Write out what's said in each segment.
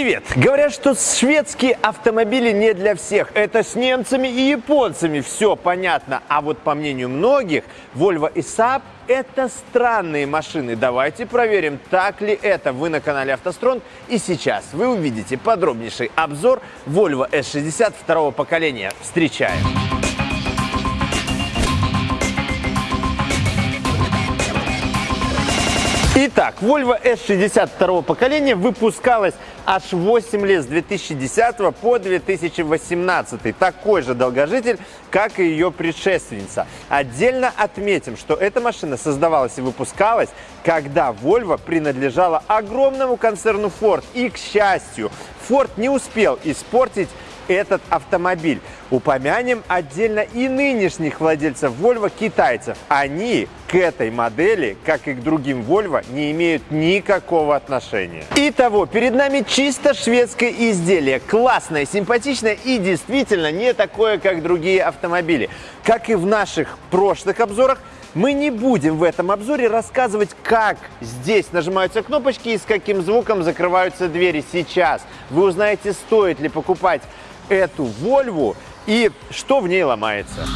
Привет! Говорят, что шведские автомобили не для всех. Это с немцами и японцами все понятно. А вот по мнению многих, Volvo и Saab – это странные машины. Давайте проверим, так ли это. Вы на канале «АвтоСтронг» и сейчас вы увидите подробнейший обзор Volvo S60 второго поколения. Встречаем! Итак, Volvo S62 поколения выпускалась аж 8 лет с 2010 по 2018. Такой же долгожитель, как и ее предшественница. Отдельно отметим, что эта машина создавалась и выпускалась, когда Volvo принадлежала огромному концерну Ford. И, к счастью, Ford не успел испортить этот автомобиль. Упомянем отдельно и нынешних владельцев Volvo китайцев. Они к этой модели, как и к другим Volvo, не имеют никакого отношения. Итого, перед нами чисто шведское изделие. Классное, симпатичное и действительно не такое, как другие автомобили. Как и в наших прошлых обзорах, мы не будем в этом обзоре рассказывать, как здесь нажимаются кнопочки и с каким звуком закрываются двери сейчас. Вы узнаете, стоит ли покупать эту Volvo и что в ней ломается.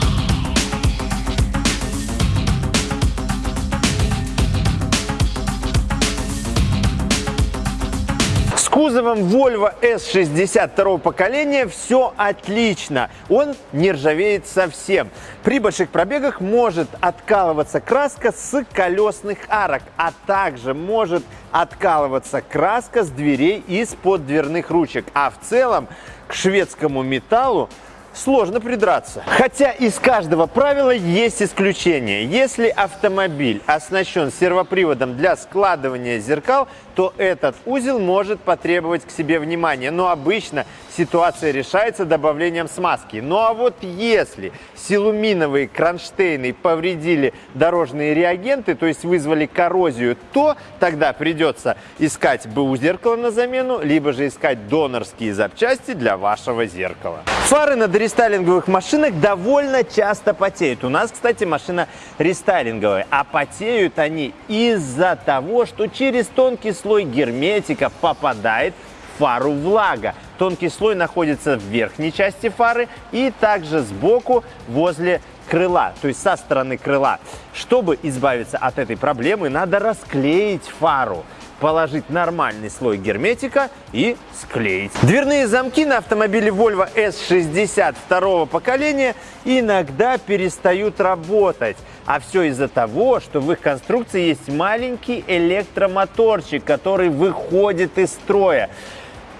Кузовом Volvo S62 поколения все отлично. Он не ржавеет совсем. При больших пробегах может откалываться краска с колесных арок, а также может откалываться краска с дверей из-под дверных ручек. А в целом к шведскому металлу сложно придраться. Хотя из каждого правила есть исключение. Если автомобиль оснащен сервоприводом для складывания зеркал, то этот узел может потребовать к себе внимания. Но обычно ситуация решается добавлением смазки. Ну а вот если силуминовые кронштейны повредили дорожные реагенты, то есть вызвали коррозию, то тогда придется искать БУ зеркало на замену, либо же искать донорские запчасти для вашего зеркала. Фары на рестайлинговых машинах довольно часто потеют. У нас, кстати, машина рестайлинговая, а потеют они из-за того, что через тонкий слой герметика попадает в фару влага. Тонкий слой находится в верхней части фары и также сбоку возле крыла, то есть со стороны крыла. Чтобы избавиться от этой проблемы, надо расклеить фару положить нормальный слой герметика и склеить. Дверные замки на автомобиле Volvo S60 второго поколения иногда перестают работать. А все из-за того, что в их конструкции есть маленький электромоторчик, который выходит из строя.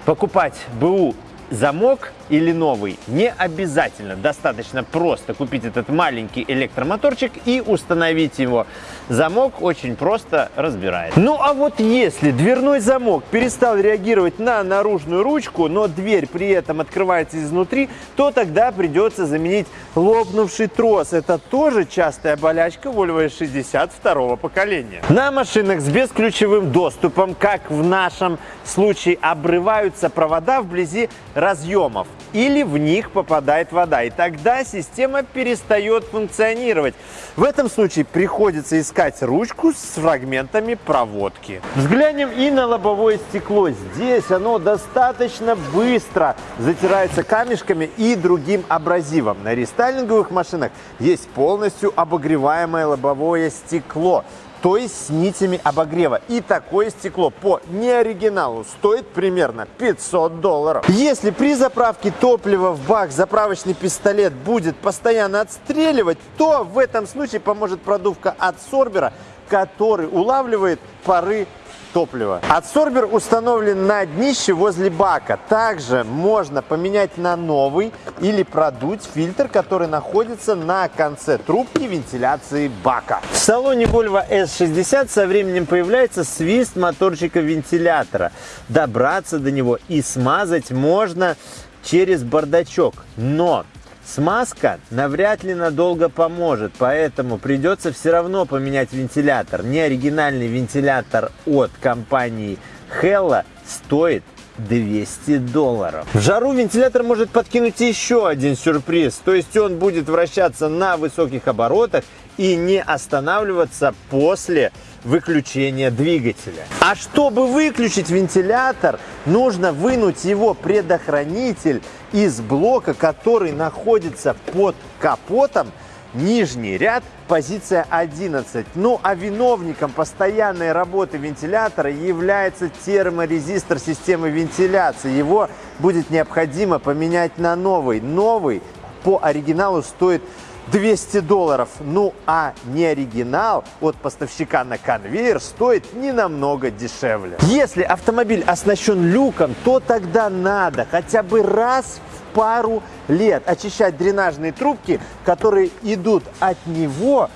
Покупать БУ замок или новый не обязательно. Достаточно просто купить этот маленький электромоторчик и установить его. Замок очень просто разбирает. Ну а вот если дверной замок перестал реагировать на наружную ручку, но дверь при этом открывается изнутри, то тогда придется заменить лопнувший трос. Это тоже частая болячка Volvo S62 поколения. На машинах с бесключевым доступом, как в нашем случае, обрываются провода вблизи разъемов или в них попадает вода. И тогда система перестает функционировать. В этом случае приходится искать ручку с фрагментами проводки. Взглянем и на лобовое стекло. Здесь оно достаточно быстро затирается камешками и другим абразивом. На рестайлинговых машинах есть полностью обогреваемое лобовое стекло то есть с нитями обогрева. И такое стекло по неоригиналу стоит примерно 500 долларов. Если при заправке топлива в бак заправочный пистолет будет постоянно отстреливать, то в этом случае поможет продувка от сорбера, который улавливает пары топлива. Адсорбер установлен на днище возле бака. Также можно поменять на новый или продуть фильтр, который находится на конце трубки вентиляции бака. В салоне Volvo S60 со временем появляется свист моторчика вентилятора. Добраться до него и смазать можно через бардачок. Но Смазка навряд ли надолго поможет, поэтому придется все равно поменять вентилятор. Неоригинальный вентилятор от компании Hella стоит 200 долларов. В жару вентилятор может подкинуть еще один сюрприз, то есть он будет вращаться на высоких оборотах и не останавливаться после выключения двигателя. А чтобы выключить вентилятор, нужно вынуть его предохранитель из блока, который находится под капотом, нижний ряд, позиция 11. Ну а виновником постоянной работы вентилятора является терморезистор системы вентиляции. Его будет необходимо поменять на новый. Новый по оригиналу стоит 200 долларов. Ну а не оригинал от поставщика на конвейер стоит не намного дешевле. Если автомобиль оснащен люком, то тогда надо хотя бы раз в пару лет очищать дренажные трубки, которые идут от него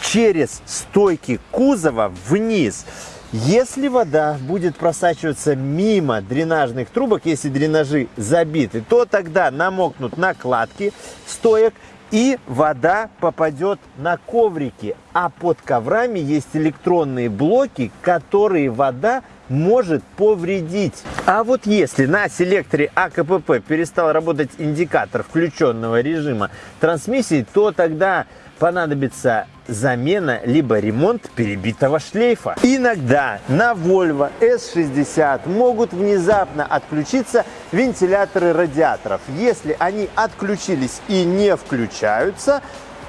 через стойки кузова вниз. Если вода будет просачиваться мимо дренажных трубок, если дренажи забиты, то тогда намокнут накладки стоек и вода попадет на коврики. А под коврами есть электронные блоки, которые вода может повредить. А вот если на селекторе АКПП перестал работать индикатор включенного режима трансмиссии, то тогда понадобится замена либо ремонт перебитого шлейфа. Иногда на Volvo S60 могут внезапно отключиться вентиляторы радиаторов. Если они отключились и не включаются,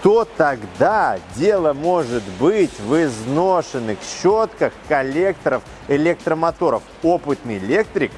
то тогда дело может быть в изношенных щетках коллекторов электромоторов. Опытный электрик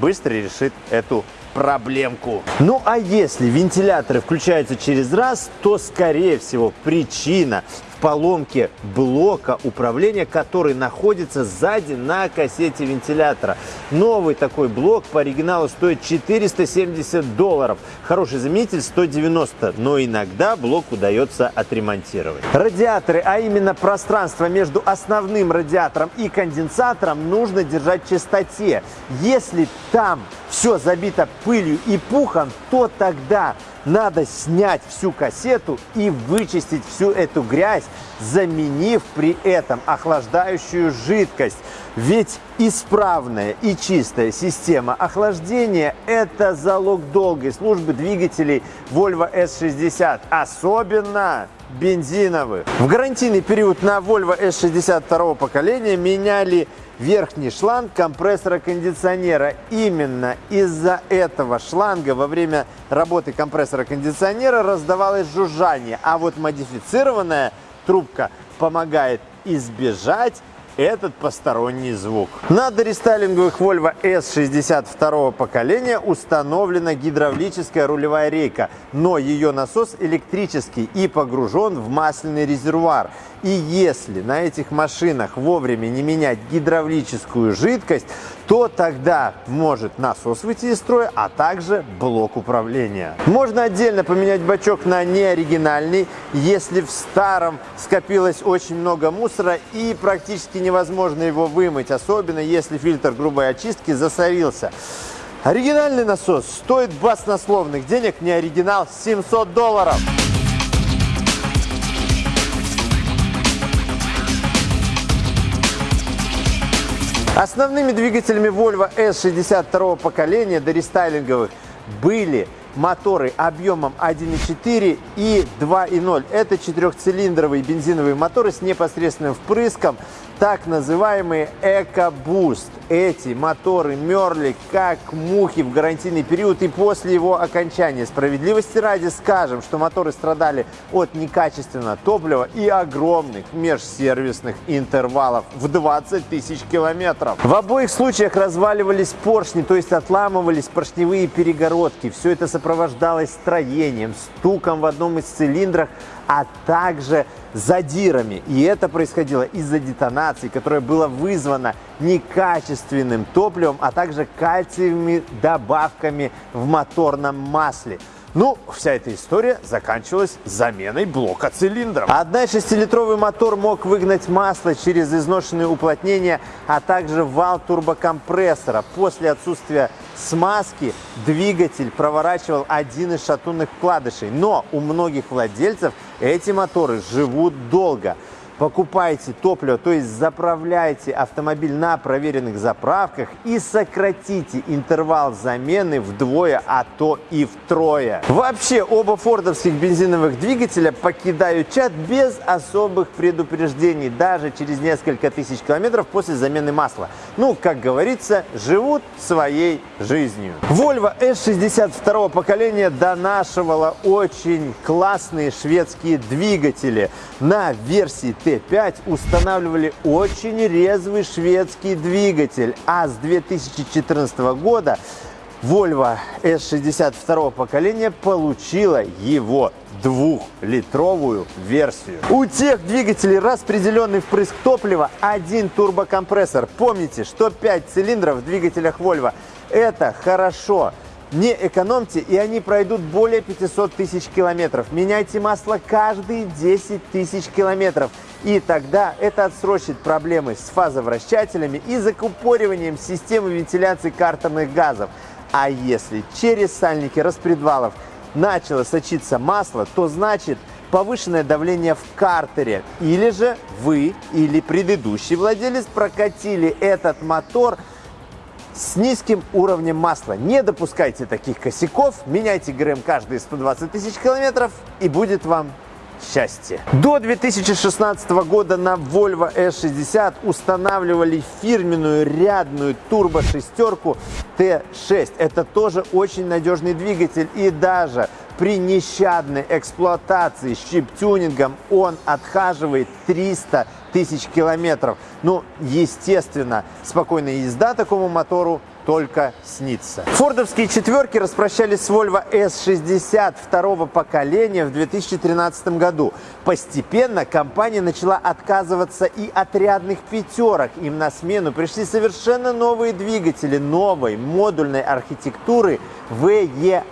быстро решит эту проблемку. Ну а если вентиляторы включаются через раз, то скорее всего причина поломке блока управления, который находится сзади на кассете вентилятора. Новый такой блок по оригиналу стоит 470 долларов. Хороший заменитель 190, но иногда блок удается отремонтировать. Радиаторы, а именно пространство между основным радиатором и конденсатором нужно держать в чистоте. Если там все забито пылью и пухом, то тогда надо снять всю кассету и вычистить всю эту грязь, заменив при этом охлаждающую жидкость. Ведь исправная и чистая система охлаждения – это залог долгой службы двигателей Volvo S60, особенно бензиновых. В гарантийный период на Volvo S60 второго поколения меняли верхний шланг компрессора кондиционера. Именно из-за этого шланга во время работы компрессора кондиционера раздавалось жужжание, а вот модифицированная трубка помогает избежать этот посторонний звук. На дорестайлинговых Volvo S62 поколения установлена гидравлическая рулевая рейка, но ее насос электрический и погружен в масляный резервуар. И если на этих машинах вовремя не менять гидравлическую жидкость, то тогда может насос выйти из строя, а также блок управления. Можно отдельно поменять бачок на неоригинальный, если в старом скопилось очень много мусора и практически невозможно его вымыть, особенно если фильтр грубой очистки засорился. Оригинальный насос стоит баснословных денег, не оригинал 700 долларов. Основными двигателями Volvo S62 поколения до рестайлинговых были моторы объемом 1.4 и 2.0. Это четырехцилиндровые бензиновые моторы с непосредственным впрыском так называемые EcoBoost. Эти моторы мерли как мухи в гарантийный период и после его окончания. Справедливости ради скажем, что моторы страдали от некачественного топлива и огромных межсервисных интервалов в 20 тысяч километров. В обоих случаях разваливались поршни, то есть отламывались поршневые перегородки. Все это сопровождалось строением, стуком в одном из цилиндрах, а также задирами. И это происходило из-за детонации, которая была вызвана некачественным топливом, а также кальциевыми добавками в моторном масле. Ну, вся эта история заканчивалась заменой блока цилиндров. Одна 6-литровый мотор мог выгнать масло через изношенные уплотнения, а также вал турбокомпрессора. После отсутствия смазки двигатель проворачивал один из шатунных вкладышей. Но у многих владельцев эти моторы живут долго. Покупайте топливо, то есть заправляйте автомобиль на проверенных заправках и сократите интервал замены вдвое, а то и втрое. Вообще, оба фордовских бензиновых двигателя покидают чат без особых предупреждений, даже через несколько тысяч километров после замены масла. Ну, как говорится, живут своей жизнью. Volvo S60 второго поколения донашивала очень классные шведские двигатели. На версии T5 устанавливали очень резвый шведский двигатель, а с 2014 года Volvo S60 второго поколения получила его двухлитровую версию. У тех двигателей распределенный впрыск топлива, один турбокомпрессор. Помните, что 5 цилиндров в двигателях Volvo – это хорошо. Не экономьте, и они пройдут более 500 тысяч километров. Меняйте масло каждые 10 тысяч километров. И тогда это отсрочит проблемы с фазовращателями и закупориванием системы вентиляции картерных газов. А если через сальники распредвалов начало сочиться масло, то значит повышенное давление в картере. Или же вы или предыдущий владелец прокатили этот мотор – с низким уровнем масла. Не допускайте таких косяков, меняйте ГРМ каждые 120 тысяч километров и будет вам счастье. До 2016 года на Volvo S60 устанавливали фирменную рядную турбо-шестерку T6. Это тоже очень надежный двигатель и даже при нещадной эксплуатации с чип-тюнингом он отхаживает 300 тысяч километров. Ну, естественно, спокойная езда такому мотору только снится. Фордовские четверки распрощались с Volvo S60 второго поколения в 2013 году. Постепенно компания начала отказываться и от рядных пятерок. Им на смену пришли совершенно новые двигатели новой модульной архитектуры VEA.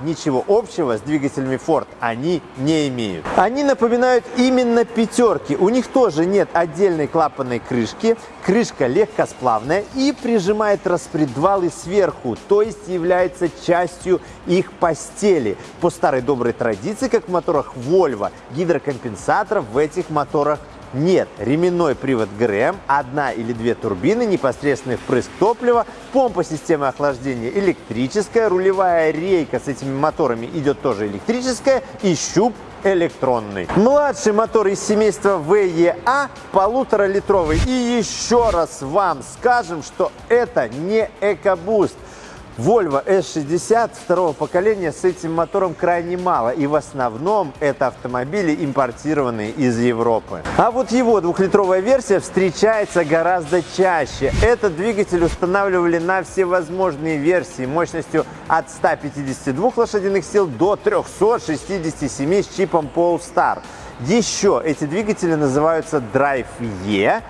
Ничего общего с двигателями Ford они не имеют. Они напоминают именно пятерки. У них тоже нет отдельной клапанной крышки. Крышка легкосплавная и прижимает распредвалы сверху, то есть является частью их постели. По старой доброй традиции, как в моторах Volvo, гидрокомпенсаторов в этих моторах нет. Ременной привод ГРМ, одна или две турбины, непосредственный впрыск топлива, помпа системы охлаждения электрическая, рулевая рейка с этими моторами идет тоже электрическая и щуп электронный. Младший мотор из семейства VEA полуторалитровый. И еще раз вам скажем, что это не EcoBoost. Volvo S60 второго поколения с этим мотором крайне мало, и в основном это автомобили, импортированные из Европы. А вот его двухлитровая версия встречается гораздо чаще. Этот двигатель устанавливали на всевозможные версии мощностью от 152 лошадиных сил до 367 с чипом Polestar. Еще эти двигатели называются Drive E,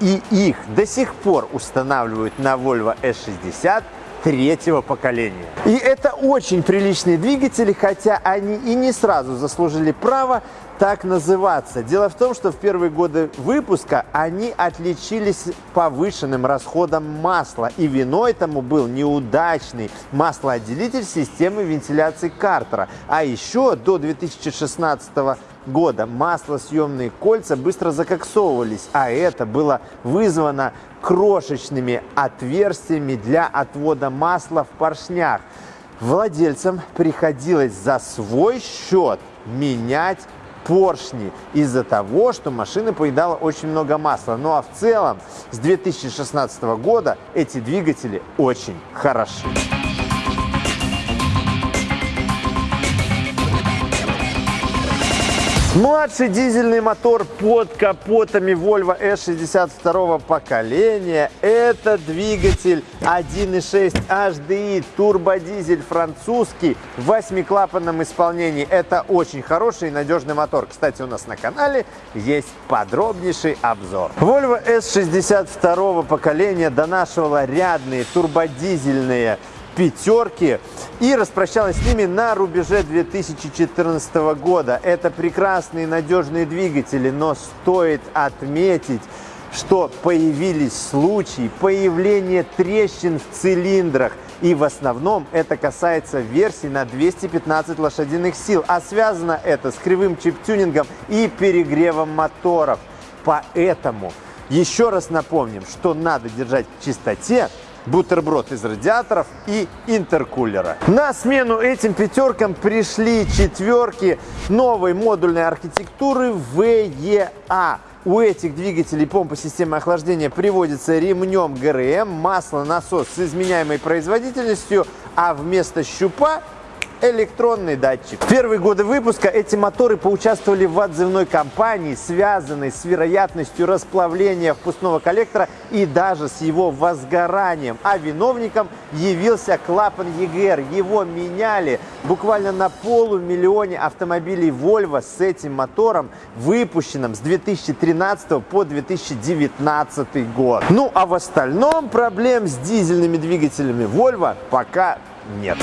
и их до сих пор устанавливают на Volvo S60 третьего поколения. И это очень приличные двигатели, хотя они и не сразу заслужили право так называться. Дело в том, что в первые годы выпуска они отличились повышенным расходом масла. И виной этому был неудачный маслоотделитель системы вентиляции картера. А еще до 2016 года маслосъемные кольца быстро закоксовывались, а это было вызвано крошечными отверстиями для отвода масла в поршнях. Владельцам приходилось за свой счет менять поршни из-за того, что машина поедала очень много масла. Ну а в целом с 2016 года эти двигатели очень хороши. Младший дизельный мотор под капотами Volvo S62 поколения. Это двигатель 1.6 HDI турбодизель французский в восьмиклапанном исполнении. Это очень хороший и надежный мотор. Кстати, у нас на канале есть подробнейший обзор. Volvo S62 поколения донашивала рядные турбодизельные пятерки и распрощалась с ними на рубеже 2014 года. Это прекрасные надежные двигатели, но стоит отметить, что появились случаи появления трещин в цилиндрах. И в основном это касается версий на 215 лошадиных сил. А связано это с кривым чип-тюнингом и перегревом моторов. Поэтому еще раз напомним, что надо держать в чистоте бутерброд из радиаторов и интеркулера. На смену этим пятеркам пришли четверки новой модульной архитектуры VEA. У этих двигателей помпа системы охлаждения приводится ремнем ГРМ, масло-насос с изменяемой производительностью, а вместо щупа электронный датчик. В первые годы выпуска эти моторы поучаствовали в отзывной кампании, связанной с вероятностью расплавления впускного коллектора и даже с его возгоранием. А виновником явился клапан EGR. Его меняли буквально на полумиллионе автомобилей Volvo с этим мотором, выпущенным с 2013 по 2019 год. Ну а в остальном проблем с дизельными двигателями Volvo пока нет.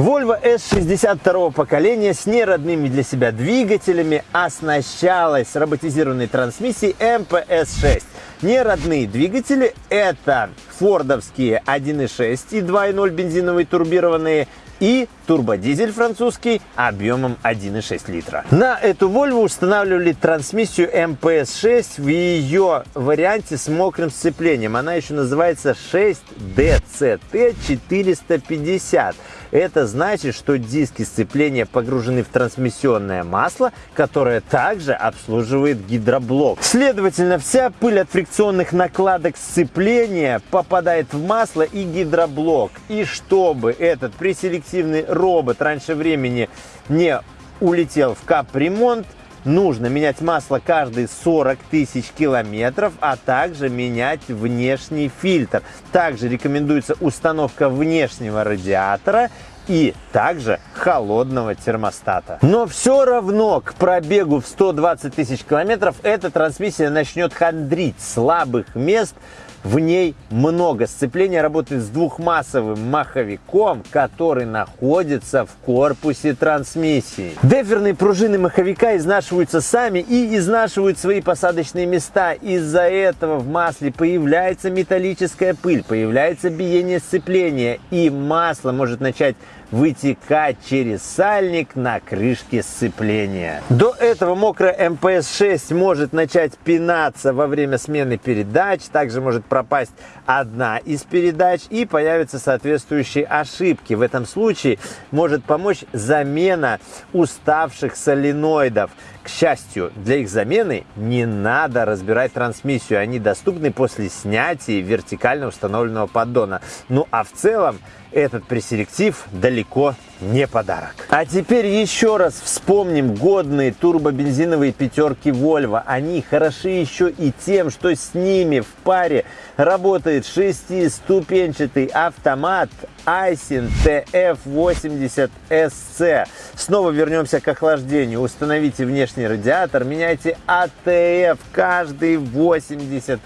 Volvo S62 поколения с неродными для себя двигателями оснащалась роботизированной трансмиссией MPS-6. Неродные двигатели – это фордовские 1.6 и 2.0 бензиновые турбированные и турбодизель французский объемом 1,6 литра. На эту Volvo устанавливали трансмиссию MPS-6 в ее варианте с мокрым сцеплением. Она еще называется 6DCT450. Это значит, что диски сцепления погружены в трансмиссионное масло, которое также обслуживает гидроблок. Следовательно, вся пыль от фрикционных накладок сцепления попадает в масло и гидроблок. И чтобы этот преселективный робот раньше времени не улетел в капремонт, нужно менять масло каждые 40 тысяч километров, а также менять внешний фильтр. Также рекомендуется установка внешнего радиатора и также холодного термостата. Но все равно к пробегу в 120 тысяч километров эта трансмиссия начнет хандрить. Слабых мест в ней много. Сцепление работает с двухмассовым маховиком, который находится в корпусе трансмиссии. Деферные пружины маховика изнашиваются сами и изнашивают свои посадочные места. Из-за этого в масле появляется металлическая пыль, появляется биение сцепления, и масло может начать вытекать через сальник на крышке сцепления. До этого мокрая МПС-6 может начать пинаться во время смены передач, также может пропасть одна из передач и появятся соответствующие ошибки. В этом случае может помочь замена уставших соленоидов. К счастью, для их замены не надо разбирать трансмиссию, они доступны после снятия вертикально установленного поддона. Ну а в целом этот преселектив далеко не подарок. А теперь еще раз вспомним годные турбобензиновые пятерки Volvo. Они хороши еще и тем, что с ними в паре работает шестиступенчатый автомат Aisin TF80SC. Снова вернемся к охлаждению. Установите внешний радиатор, меняйте ATF каждые 80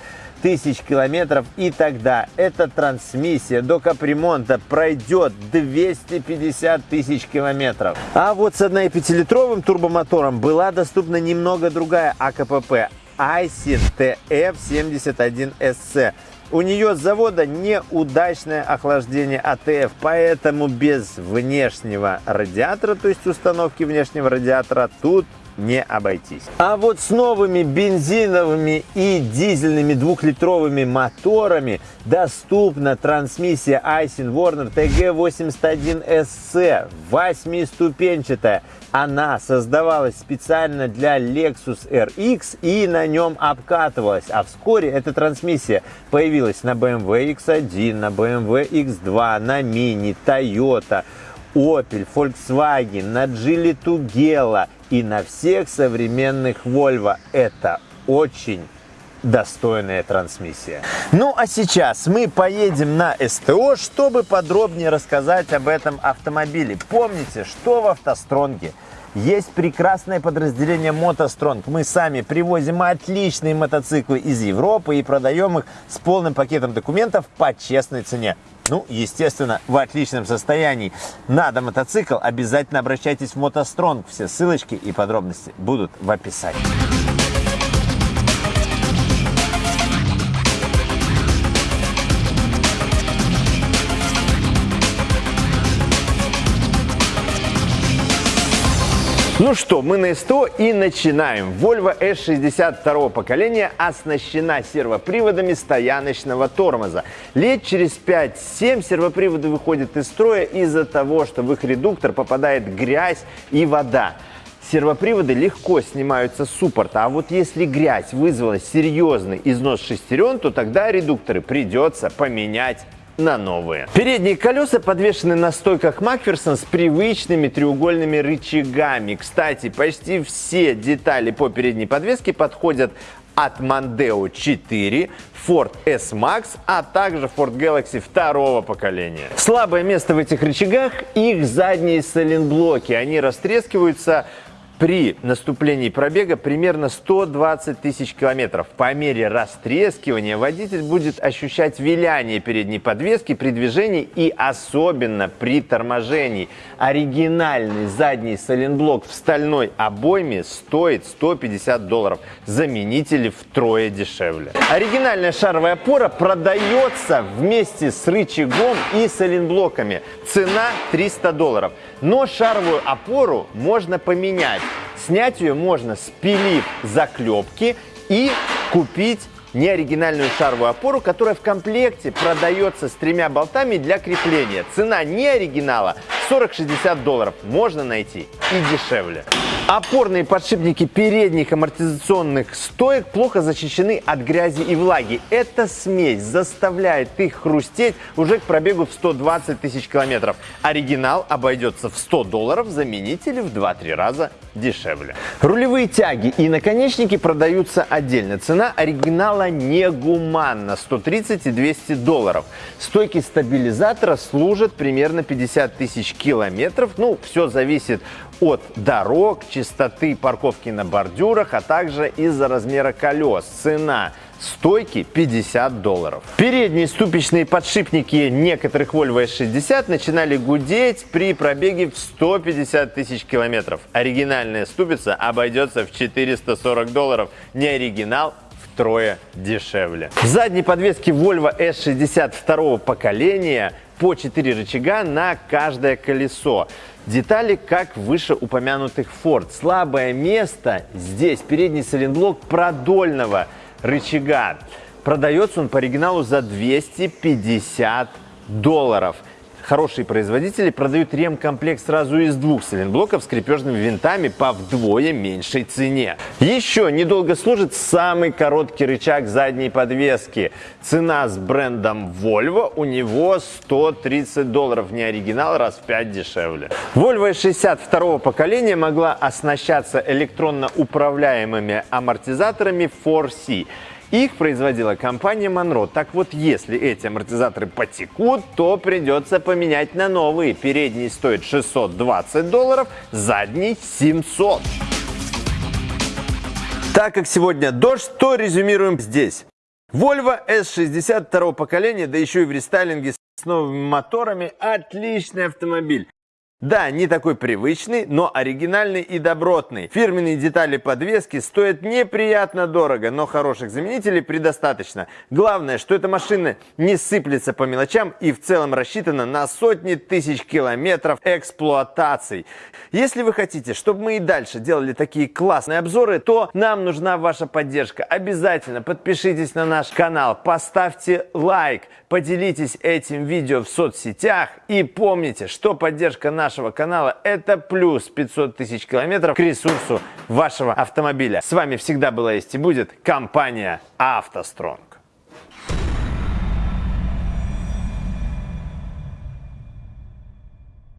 тысяч километров и тогда эта трансмиссия до капремонта пройдет 250 тысяч километров. А вот с 1,5-литровым турбомотором была доступна немного другая АКПП Aisin TF71SC. У нее с завода неудачное охлаждение АТФ, поэтому без внешнего радиатора, то есть установки внешнего радиатора, тут не обойтись. А вот с новыми бензиновыми и дизельными двухлитровыми моторами доступна трансмиссия Aisin Warner TG81SC, восьмиступенчатая. Она создавалась специально для Lexus RX и на нем обкатывалась. А вскоре эта трансмиссия появилась на BMW X1, на BMW X2, на Mini, Toyota, Opel, Volkswagen, на Geely Tugela и на всех современных Volvo. Это очень достойная трансмиссия. Ну а сейчас мы поедем на СТО, чтобы подробнее рассказать об этом автомобиле. Помните, что в автостронге есть прекрасное подразделение Мотостронг. Мы сами привозим отличные мотоциклы из Европы и продаем их с полным пакетом документов по честной цене. Ну, естественно, в отличном состоянии. Надо мотоцикл, обязательно обращайтесь в Мотостронг. Все ссылочки и подробности будут в описании. Ну что, мы на СТО и начинаем. Volvo S60 второго поколения оснащена сервоприводами стояночного тормоза. Лет через 5-7 сервоприводы выходят из строя из-за того, что в их редуктор попадает грязь и вода. Сервоприводы легко снимаются с суппорта, а вот если грязь вызвала серьезный износ шестерен, то тогда редукторы придется поменять на новые. Передние колеса подвешены на стойках Макферсон с привычными треугольными рычагами. Кстати, почти все детали по передней подвеске подходят от Mondeo 4, Ford S-Max, а также Ford Galaxy второго поколения. Слабое место в этих рычагах – их задние сайлентблоки. Они растрескиваются при наступлении пробега примерно 120 тысяч километров. По мере растрескивания водитель будет ощущать виляние передней подвески при движении и особенно при торможении. Оригинальный задний сайлентблок в стальной обойме стоит 150 долларов. Заменители втрое дешевле. Оригинальная шаровая опора продается вместе с рычагом и сайлентблоками. Цена 300 долларов. Но шаровую опору можно поменять. Снять ее можно, спилив заклепки и купить неоригинальную шаровую опору, которая в комплекте продается с тремя болтами для крепления. Цена неоригинала 40-60 долларов. Можно найти и дешевле. Опорные подшипники передних амортизационных стоек плохо защищены от грязи и влаги. Эта смесь заставляет их хрустеть уже к пробегу в 120 тысяч километров. Оригинал обойдется в 100 долларов, заменители в 2-3 раза дешевле. Рулевые тяги и наконечники продаются отдельно. Цена оригинала негуманна – 130 и 200 долларов. Стойки стабилизатора служат примерно 50 тысяч километров. Ну, все зависит от дорог, частоты парковки на бордюрах, а также из-за размера колес. Цена стойки 50 долларов. Передние ступичные подшипники некоторых Volvo S60 начинали гудеть при пробеге в 150 тысяч километров. Оригинальная ступица обойдется в 440 долларов. Не оригинал, втрое дешевле. В задней подвеске Volvo S60 второго поколения по 4 рычага на каждое колесо. Детали, как в вышеупомянутых Ford. Слабое место здесь передний сайлентблок продольного рычага. Продается он по оригиналу за 250 долларов. Хорошие производители продают ремкомплект сразу из двух сайлентблоков с крепежными винтами по вдвое меньшей цене. Еще недолго служит самый короткий рычаг задней подвески. Цена с брендом Volvo у него 130 долларов. Не оригинал, раз в 5 дешевле. Volvo 62 поколения могла оснащаться электронно управляемыми амортизаторами 4C. Их производила компания Monroe. Так вот, если эти амортизаторы потекут, то придется поменять на новые. Передний стоит 620 долларов, задний 700. Так как сегодня дождь, то резюмируем здесь. Volvo S60 второго поколения, да еще и в рестайлинге с новыми моторами, отличный автомобиль. Да, не такой привычный, но оригинальный и добротный. Фирменные детали подвески стоят неприятно дорого, но хороших заменителей предостаточно. Главное, что эта машина не сыплется по мелочам и в целом рассчитана на сотни тысяч километров эксплуатаций. Если вы хотите, чтобы мы и дальше делали такие классные обзоры, то нам нужна ваша поддержка. Обязательно подпишитесь на наш канал, поставьте лайк, поделитесь этим видео в соцсетях и помните, что поддержка нашего нашего канала это плюс 500 тысяч километров к ресурсу вашего автомобиля. С вами всегда была есть и будет компания «АвтоСтронг».